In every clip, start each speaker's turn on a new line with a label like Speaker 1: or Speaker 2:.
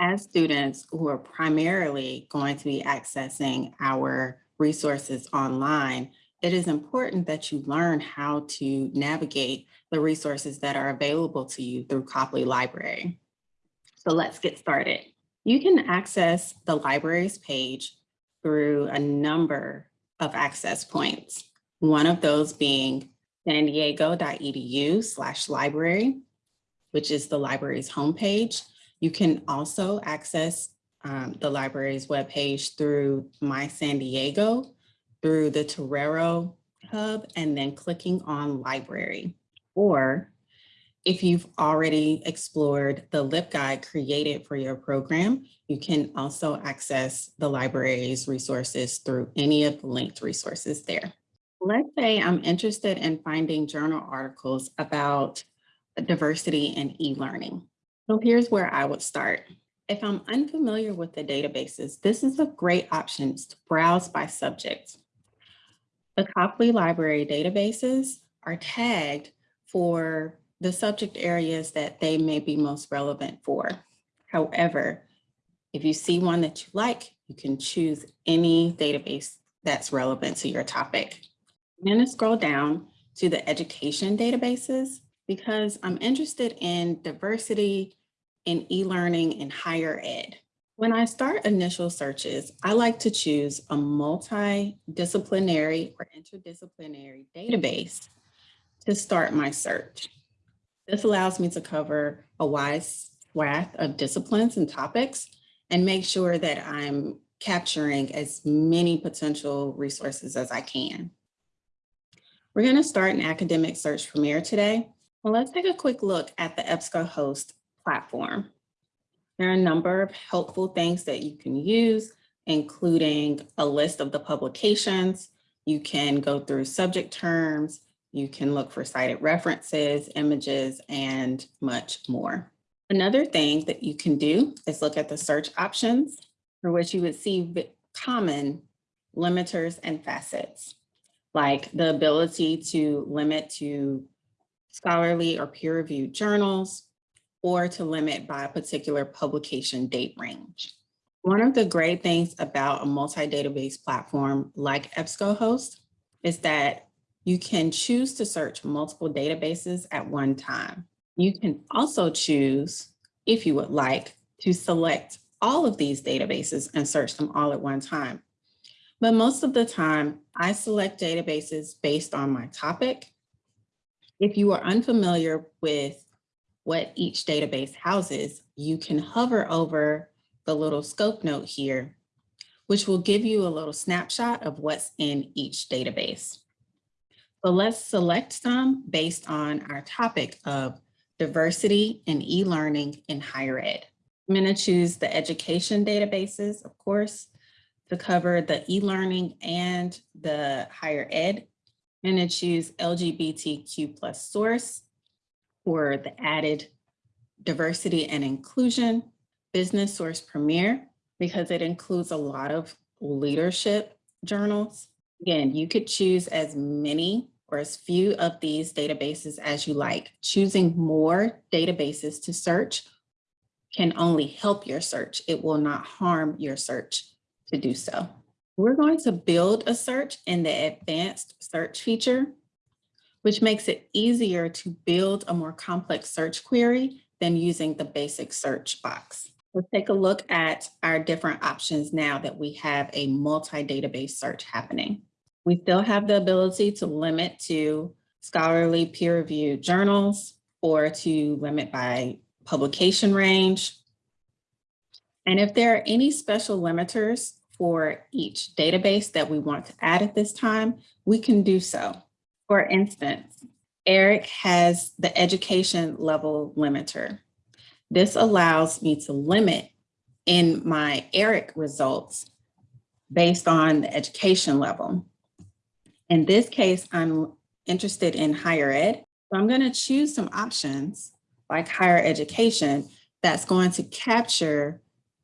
Speaker 1: As students who are primarily going to be accessing our resources online, it is important that you learn how to navigate the resources that are available to you through Copley Library. So let's get started. You can access the library's page through a number of access points. One of those being san diego.edu slash library, which is the library's homepage. You can also access um, the library's webpage through My San Diego, through the Torero hub, and then clicking on library. Or if you've already explored the LibGuide created for your program, you can also access the library's resources through any of the linked resources there. Let's say I'm interested in finding journal articles about diversity and e-learning. So here's where I would start. If I'm unfamiliar with the databases, this is a great option to browse by subject. The Copley Library databases are tagged for the subject areas that they may be most relevant for. However, if you see one that you like, you can choose any database that's relevant to your topic. I'm going to scroll down to the education databases because I'm interested in diversity in e-learning and higher ed. When I start initial searches, I like to choose a multidisciplinary or interdisciplinary database to start my search. This allows me to cover a wide swath of disciplines and topics and make sure that I'm capturing as many potential resources as I can. We're going to start an academic search Premier today. Well, let's take a quick look at the EBSCOhost platform. There are a number of helpful things that you can use, including a list of the publications. You can go through subject terms, you can look for cited references, images, and much more. Another thing that you can do is look at the search options for which you would see common limiters and facets, like the ability to limit to scholarly or peer-reviewed journals, or to limit by a particular publication date range. One of the great things about a multi-database platform like EBSCOhost is that you can choose to search multiple databases at one time. You can also choose, if you would like, to select all of these databases and search them all at one time. But most of the time, I select databases based on my topic. If you are unfamiliar with what each database houses, you can hover over the little scope note here, which will give you a little snapshot of what's in each database. So let's select some based on our topic of diversity and e-learning in higher ed. I'm going to choose the education databases, of course, to cover the e-learning and the higher ed. I'm going to choose LGBTQ plus source for the added diversity and inclusion, business source premier, because it includes a lot of leadership journals. Again, you could choose as many or as few of these databases as you like. Choosing more databases to search can only help your search. It will not harm your search to do so. We're going to build a search in the advanced search feature, which makes it easier to build a more complex search query than using the basic search box. Let's take a look at our different options now that we have a multi-database search happening. We still have the ability to limit to scholarly peer-reviewed journals or to limit by publication range. And if there are any special limiters for each database that we want to add at this time, we can do so. For instance, ERIC has the education level limiter. This allows me to limit in my ERIC results based on the education level. In this case, I'm interested in higher ed. So I'm going to choose some options like higher education that's going to capture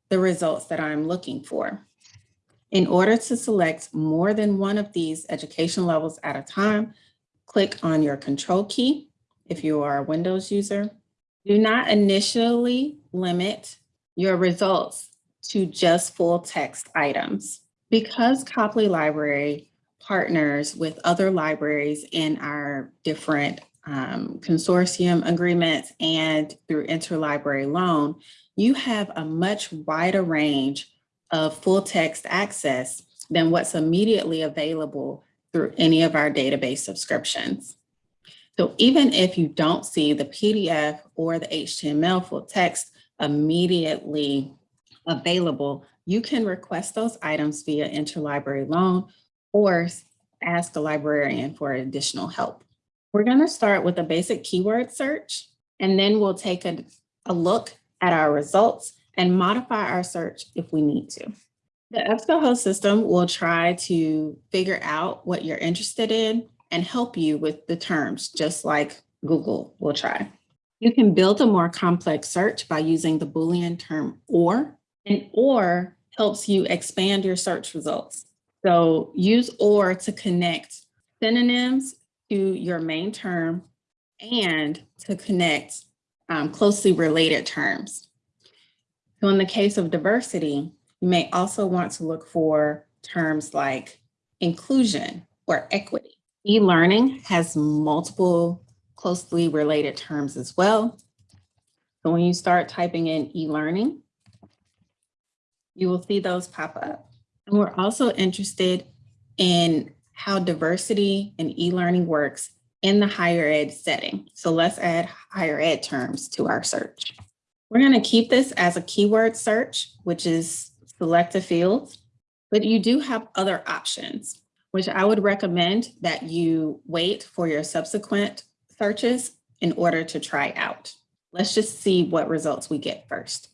Speaker 1: the results that I'm looking for. In order to select more than one of these education levels at a time, click on your control key if you are a Windows user. Do not initially limit your results to just full text items. Because Copley Library partners with other libraries in our different um, consortium agreements and through interlibrary loan, you have a much wider range of full text access than what's immediately available through any of our database subscriptions. So even if you don't see the PDF or the HTML full text immediately available, you can request those items via interlibrary loan or ask a librarian for additional help. We're going to start with a basic keyword search, and then we'll take a, a look at our results and modify our search if we need to. The EBSCOhost system will try to figure out what you're interested in and help you with the terms, just like Google will try. You can build a more complex search by using the Boolean term or, and or helps you expand your search results. So use or to connect synonyms to your main term and to connect um, closely related terms. So in the case of diversity, you may also want to look for terms like inclusion or equity. E-learning has multiple closely related terms as well. So when you start typing in e-learning, you will see those pop up. And we're also interested in how diversity and e-learning works in the higher ed setting. So let's add higher ed terms to our search. We're going to keep this as a keyword search, which is select a field, but you do have other options, which I would recommend that you wait for your subsequent searches in order to try out. Let's just see what results we get first.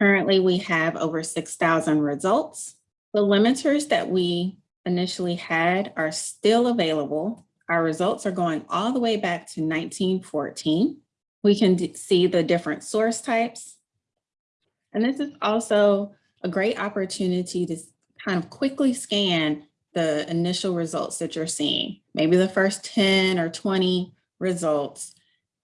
Speaker 1: Currently, we have over 6,000 results. The limiters that we initially had are still available. Our results are going all the way back to 1914. We can see the different source types. And this is also a great opportunity to kind of quickly scan the initial results that you're seeing, maybe the first 10 or 20 results,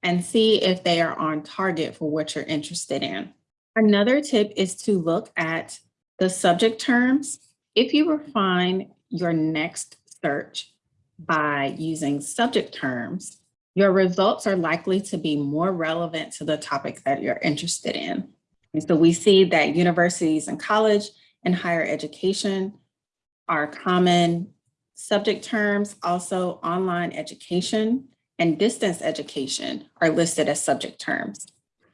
Speaker 1: and see if they are on target for what you're interested in. Another tip is to look at the subject terms. If you refine your next search by using subject terms, your results are likely to be more relevant to the topic that you're interested in. And so we see that universities and college and higher education are common subject terms. Also online education and distance education are listed as subject terms.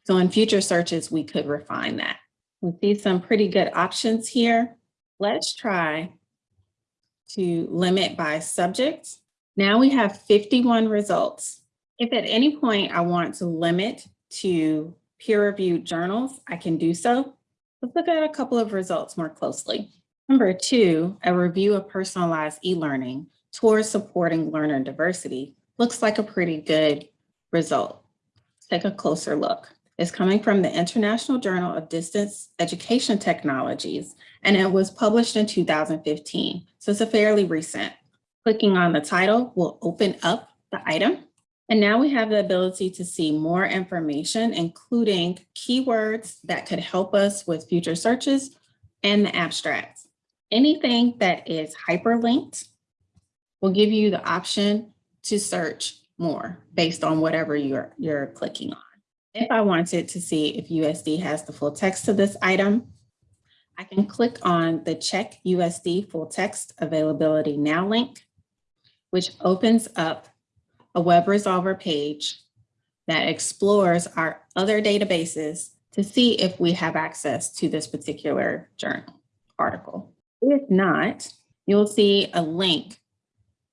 Speaker 1: So in future searches, we could refine that. We see some pretty good options here. Let's try to limit by subject. Now we have 51 results. If at any point I want to limit to peer-reviewed journals, I can do so. Let's look at a couple of results more closely. Number two, a review of personalized e-learning towards supporting learner diversity looks like a pretty good result. Let's take a closer look. It's coming from the International Journal of Distance Education Technologies, and it was published in 2015, so it's a fairly recent. Clicking on the title will open up the item and now we have the ability to see more information, including keywords that could help us with future searches and the abstracts. Anything that is hyperlinked will give you the option to search more based on whatever you're, you're clicking on. If I wanted to see if USD has the full text to this item, I can click on the check USD full text availability now link, which opens up a web resolver page that explores our other databases to see if we have access to this particular journal article. If not, you'll see a link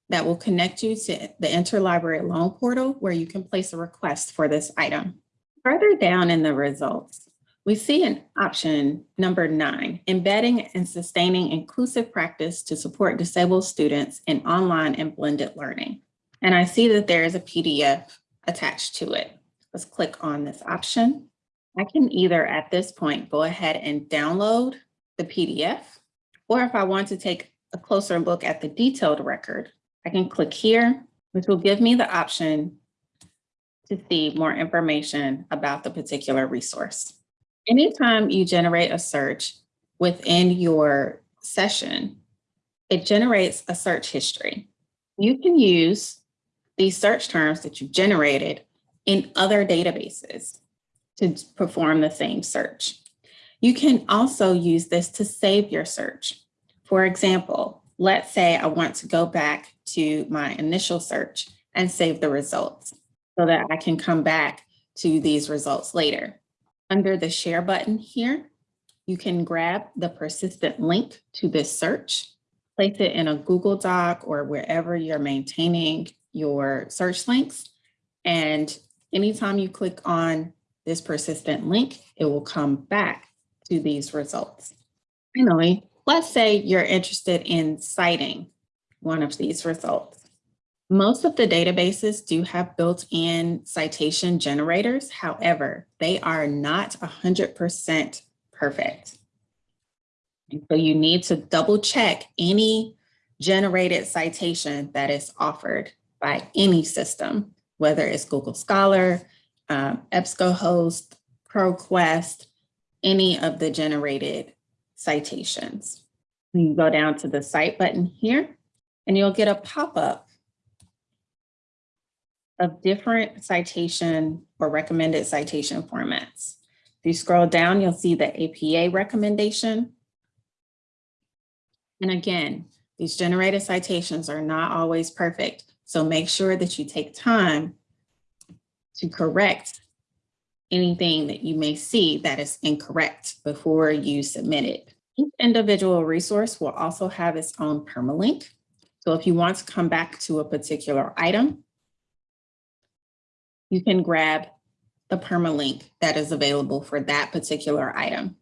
Speaker 1: that will connect you to the interlibrary loan portal where you can place a request for this item. Further down in the results, we see an option number nine, embedding and sustaining inclusive practice to support disabled students in online and blended learning. And I see that there is a PDF attached to it. Let's click on this option. I can either at this point go ahead and download the PDF, or if I want to take a closer look at the detailed record, I can click here, which will give me the option to see more information about the particular resource. Anytime you generate a search within your session, it generates a search history. You can use these search terms that you've generated in other databases to perform the same search. You can also use this to save your search. For example, let's say I want to go back to my initial search and save the results so that I can come back to these results later. Under the share button here, you can grab the persistent link to this search, place it in a Google Doc or wherever you're maintaining your search links. And anytime you click on this persistent link, it will come back to these results. Finally, let's say you're interested in citing one of these results. Most of the databases do have built-in citation generators. However, they are not 100% perfect. And so you need to double check any generated citation that is offered by any system, whether it's Google Scholar, um, EBSCOhost, ProQuest, any of the generated citations. You can go down to the cite button here and you'll get a pop-up of different citation or recommended citation formats. If you scroll down, you'll see the APA recommendation. And again, these generated citations are not always perfect. So make sure that you take time to correct anything that you may see that is incorrect before you submit it. Each individual resource will also have its own permalink. So if you want to come back to a particular item, you can grab the permalink that is available for that particular item.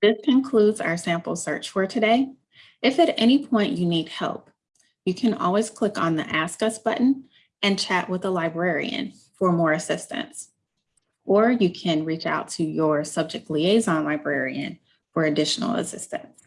Speaker 1: This concludes our sample search for today. If at any point you need help, you can always click on the Ask Us button and chat with a librarian for more assistance. Or you can reach out to your subject liaison librarian for additional assistance.